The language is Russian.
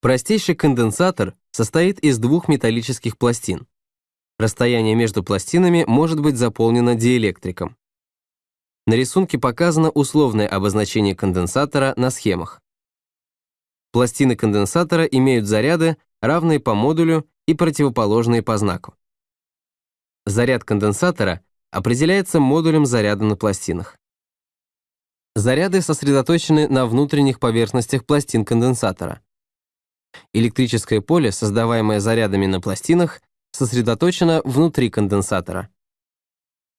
Простейший конденсатор состоит из двух металлических пластин. Расстояние между пластинами может быть заполнено диэлектриком. На рисунке показано условное обозначение конденсатора на схемах. Пластины конденсатора имеют заряды, равные по модулю и противоположные по знаку. Заряд конденсатора определяется модулем заряда на пластинах. Заряды сосредоточены на внутренних поверхностях пластин конденсатора. Электрическое поле, создаваемое зарядами на пластинах, сосредоточено внутри конденсатора.